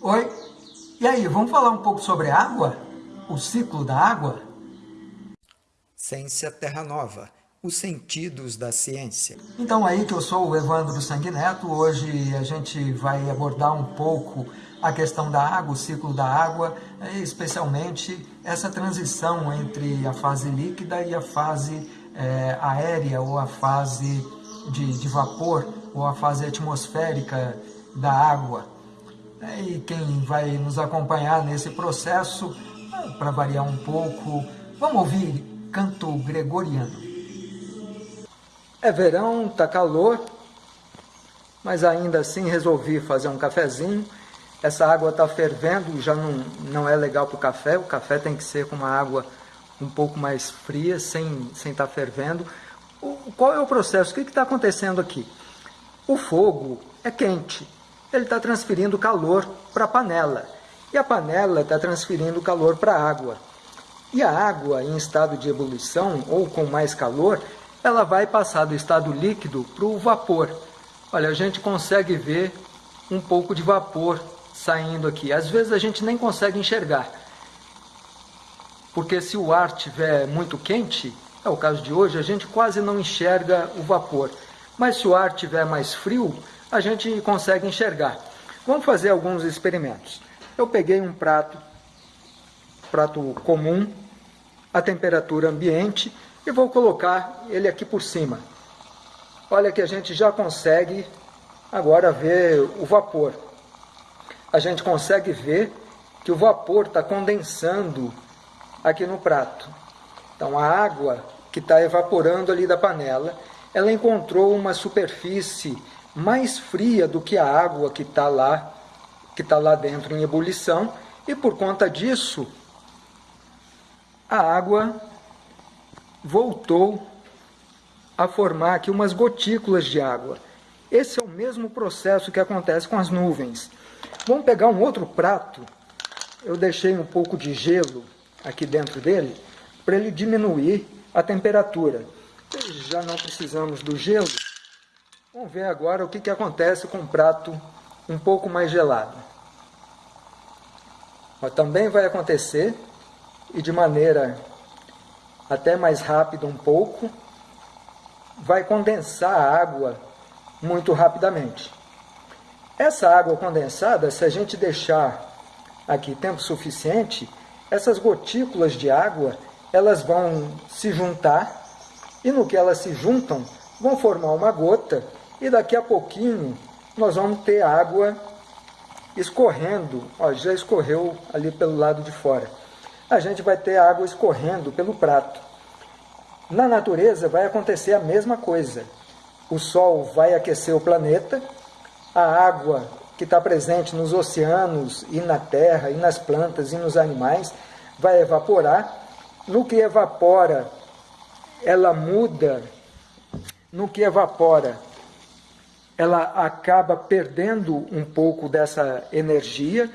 Oi, e aí, vamos falar um pouco sobre água? O ciclo da água? Ciência Terra Nova, os sentidos da ciência. Então aí que eu sou o Evandro Sanguineto, hoje a gente vai abordar um pouco a questão da água, o ciclo da água, especialmente essa transição entre a fase líquida e a fase é, aérea ou a fase de, de vapor ou a fase atmosférica da água. E quem vai nos acompanhar nesse processo, para variar um pouco, vamos ouvir canto gregoriano. É verão, tá calor, mas ainda assim resolvi fazer um cafezinho. Essa água está fervendo, já não, não é legal para o café, o café tem que ser com uma água um pouco mais fria, sem estar sem tá fervendo. O, qual é o processo? O que está acontecendo aqui? O fogo é quente, ele está transferindo calor para a panela. E a panela está transferindo calor para a água. E a água, em estado de ebulição ou com mais calor, ela vai passar do estado líquido para o vapor. Olha, a gente consegue ver um pouco de vapor saindo aqui. Às vezes a gente nem consegue enxergar. Porque se o ar estiver muito quente, é o caso de hoje, a gente quase não enxerga o vapor. Mas se o ar estiver mais frio, a gente consegue enxergar. Vamos fazer alguns experimentos. Eu peguei um prato, prato comum, a temperatura ambiente, e vou colocar ele aqui por cima. Olha que a gente já consegue agora ver o vapor. A gente consegue ver que o vapor está condensando aqui no prato. Então a água que está evaporando ali da panela, ela encontrou uma superfície mais fria do que a água que está lá, que está lá dentro em ebulição, e por conta disso, a água voltou a formar aqui umas gotículas de água. Esse é o mesmo processo que acontece com as nuvens. Vamos pegar um outro prato, eu deixei um pouco de gelo aqui dentro dele, para ele diminuir a temperatura. Já não precisamos do gelo, Vamos ver agora o que, que acontece com um prato um pouco mais gelado. Mas também vai acontecer, e de maneira até mais rápida um pouco, vai condensar a água muito rapidamente. Essa água condensada, se a gente deixar aqui tempo suficiente, essas gotículas de água, elas vão se juntar, e no que elas se juntam, vão formar uma gota e daqui a pouquinho nós vamos ter água escorrendo, ó, já escorreu ali pelo lado de fora. A gente vai ter água escorrendo pelo prato. Na natureza vai acontecer a mesma coisa. O Sol vai aquecer o planeta, a água que está presente nos oceanos e na terra, e nas plantas e nos animais, vai evaporar. No que evapora, ela muda. No que evapora, ela acaba perdendo um pouco dessa energia,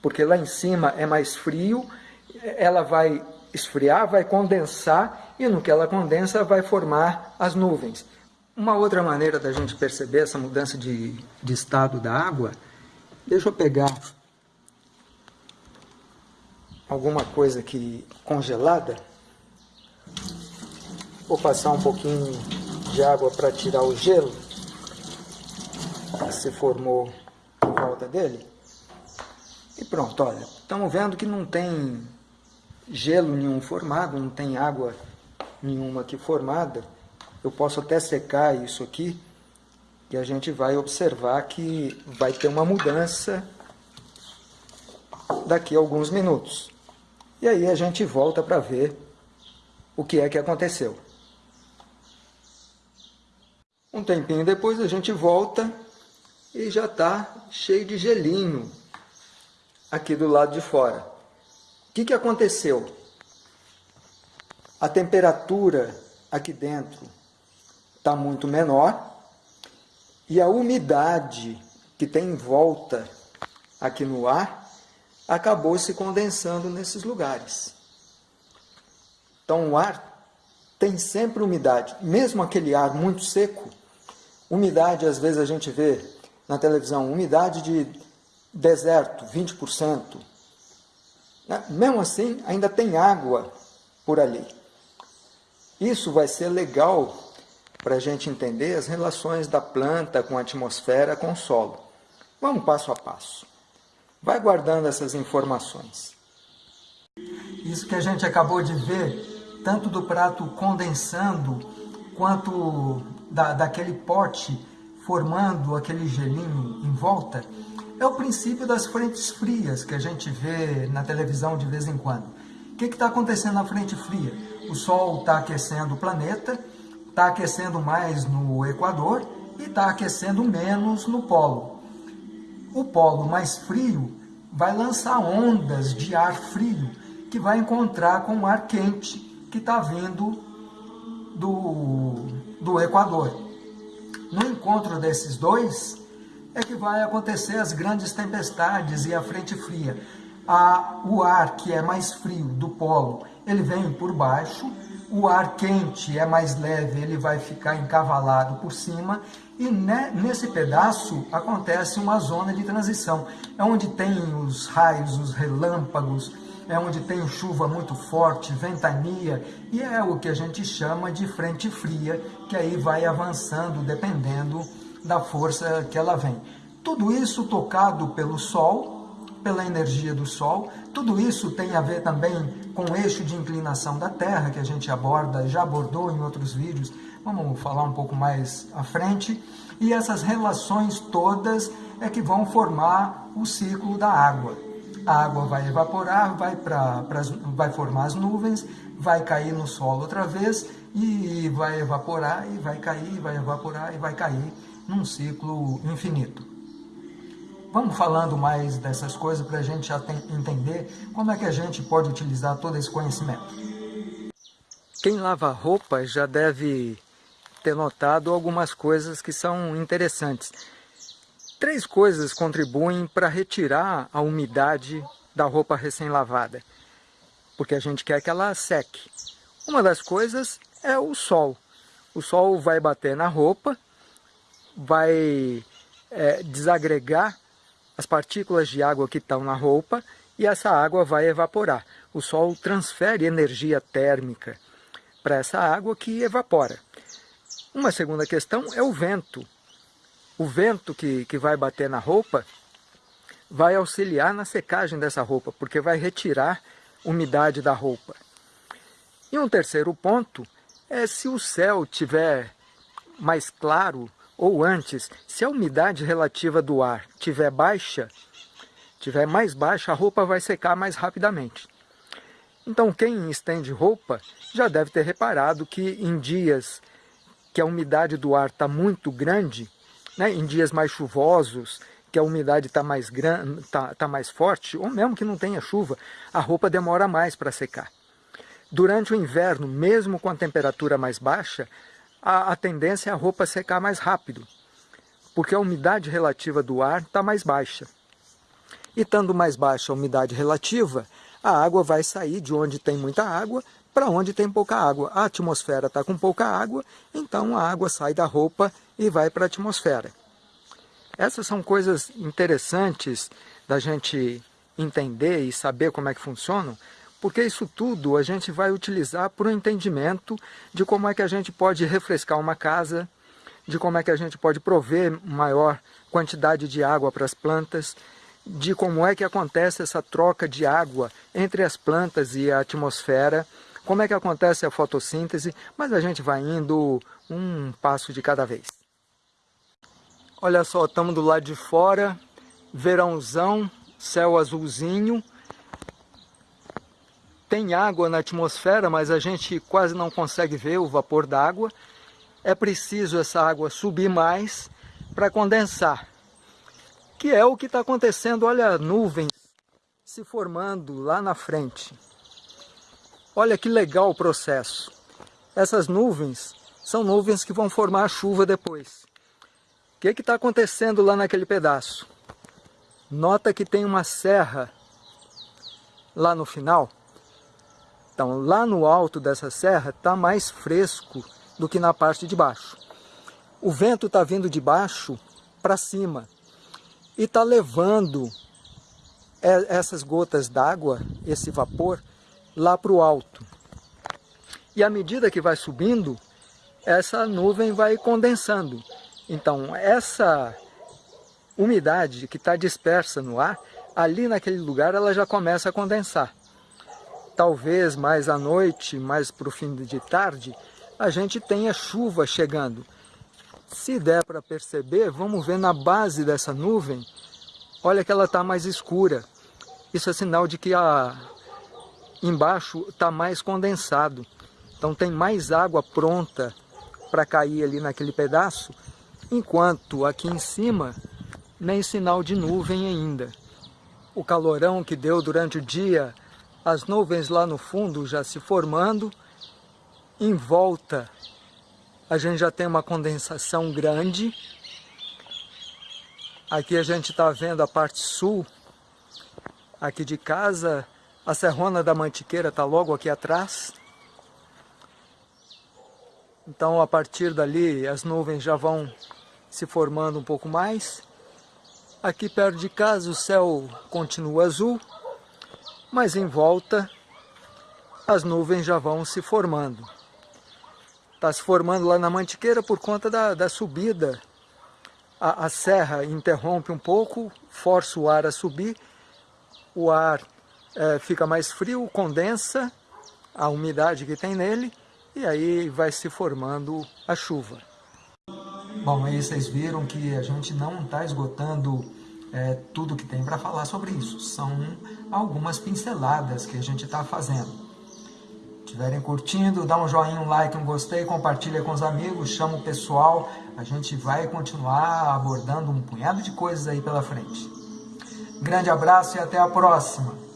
porque lá em cima é mais frio, ela vai esfriar, vai condensar, e no que ela condensa vai formar as nuvens. Uma outra maneira da gente perceber essa mudança de, de estado da água, deixa eu pegar alguma coisa aqui congelada, vou passar um pouquinho de água para tirar o gelo, se formou em volta dele. E pronto, olha, estamos vendo que não tem gelo nenhum formado, não tem água nenhuma aqui formada. Eu posso até secar isso aqui e a gente vai observar que vai ter uma mudança daqui a alguns minutos. E aí a gente volta para ver o que é que aconteceu. Um tempinho depois a gente volta e já está cheio de gelinho aqui do lado de fora. O que, que aconteceu? A temperatura aqui dentro está muito menor e a umidade que tem em volta aqui no ar acabou se condensando nesses lugares. Então o ar tem sempre umidade, mesmo aquele ar muito seco, umidade às vezes a gente vê na televisão, umidade de deserto, 20%. Né? Mesmo assim, ainda tem água por ali. Isso vai ser legal para a gente entender as relações da planta com a atmosfera, com o solo. Vamos passo a passo. Vai guardando essas informações. Isso que a gente acabou de ver, tanto do prato condensando, quanto da, daquele pote formando aquele gelinho em volta, é o princípio das frentes frias que a gente vê na televisão de vez em quando. O que está acontecendo na frente fria? O Sol está aquecendo o planeta, está aquecendo mais no Equador e está aquecendo menos no polo. O polo mais frio vai lançar ondas de ar frio que vai encontrar com o ar quente que está vindo do, do Equador. No encontro desses dois é que vai acontecer as grandes tempestades e a frente fria. A, o ar que é mais frio do polo, ele vem por baixo, o ar quente é mais leve, ele vai ficar encavalado por cima, e ne, nesse pedaço acontece uma zona de transição, é onde tem os raios, os relâmpagos, é onde tem chuva muito forte, ventania, e é o que a gente chama de frente fria, que aí vai avançando dependendo da força que ela vem. Tudo isso tocado pelo Sol, pela energia do Sol, tudo isso tem a ver também com o eixo de inclinação da Terra, que a gente aborda, já abordou em outros vídeos, vamos falar um pouco mais à frente, e essas relações todas é que vão formar o ciclo da água a água vai evaporar, vai, pra, pra, vai formar as nuvens, vai cair no solo outra vez e vai evaporar e vai cair, vai evaporar e vai cair num ciclo infinito. Vamos falando mais dessas coisas para a gente já tem, entender como é que a gente pode utilizar todo esse conhecimento. Quem lava roupa já deve ter notado algumas coisas que são interessantes. Três coisas contribuem para retirar a umidade da roupa recém-lavada, porque a gente quer que ela seque. Uma das coisas é o sol. O sol vai bater na roupa, vai é, desagregar as partículas de água que estão na roupa e essa água vai evaporar. O sol transfere energia térmica para essa água que evapora. Uma segunda questão é o vento o vento que, que vai bater na roupa vai auxiliar na secagem dessa roupa, porque vai retirar umidade da roupa. E um terceiro ponto é se o céu tiver mais claro, ou antes, se a umidade relativa do ar tiver baixa, tiver mais baixa, a roupa vai secar mais rapidamente. Então quem estende roupa já deve ter reparado que em dias que a umidade do ar está muito grande, né, em dias mais chuvosos, que a umidade está mais, tá, tá mais forte, ou mesmo que não tenha chuva, a roupa demora mais para secar. Durante o inverno, mesmo com a temperatura mais baixa, a, a tendência é a roupa secar mais rápido, porque a umidade relativa do ar está mais baixa. E estando mais baixa a umidade relativa, a água vai sair de onde tem muita água para onde tem pouca água. A atmosfera está com pouca água, então a água sai da roupa e vai para a atmosfera. Essas são coisas interessantes da gente entender e saber como é que funcionam, porque isso tudo a gente vai utilizar para o entendimento de como é que a gente pode refrescar uma casa, de como é que a gente pode prover maior quantidade de água para as plantas, de como é que acontece essa troca de água entre as plantas e a atmosfera, como é que acontece a fotossíntese, mas a gente vai indo um passo de cada vez. Olha só, estamos do lado de fora, verãozão, céu azulzinho. Tem água na atmosfera, mas a gente quase não consegue ver o vapor d'água. É preciso essa água subir mais para condensar. Que é o que está acontecendo, olha nuvens se formando lá na frente. Olha que legal o processo. Essas nuvens são nuvens que vão formar chuva depois. O que está acontecendo lá naquele pedaço? Nota que tem uma serra lá no final. Então, lá no alto dessa serra está mais fresco do que na parte de baixo. O vento está vindo de baixo para cima e está levando essas gotas d'água, esse vapor, lá para o alto. E à medida que vai subindo, essa nuvem vai condensando. Então, essa umidade que está dispersa no ar, ali naquele lugar ela já começa a condensar. Talvez mais à noite, mais para o fim de tarde, a gente tenha chuva chegando. Se der para perceber, vamos ver na base dessa nuvem, olha que ela está mais escura. Isso é sinal de que a, embaixo está mais condensado. Então tem mais água pronta para cair ali naquele pedaço, enquanto aqui em cima nem sinal de nuvem ainda. O calorão que deu durante o dia, as nuvens lá no fundo já se formando, em volta a gente já tem uma condensação grande. Aqui a gente está vendo a parte sul, aqui de casa, a Serrona da Mantiqueira está logo aqui atrás. Então a partir dali as nuvens já vão se formando um pouco mais. Aqui perto de casa o céu continua azul, mas em volta as nuvens já vão se formando. Está se formando lá na Mantiqueira por conta da, da subida. A, a serra interrompe um pouco, força o ar a subir, o ar é, fica mais frio, condensa a umidade que tem nele e aí vai se formando a chuva. Bom, aí vocês viram que a gente não está esgotando é, tudo que tem para falar sobre isso. São algumas pinceladas que a gente está fazendo. Estiverem curtindo, dá um joinha, um like, um gostei, compartilha com os amigos, chama o pessoal. A gente vai continuar abordando um punhado de coisas aí pela frente. Grande abraço e até a próxima!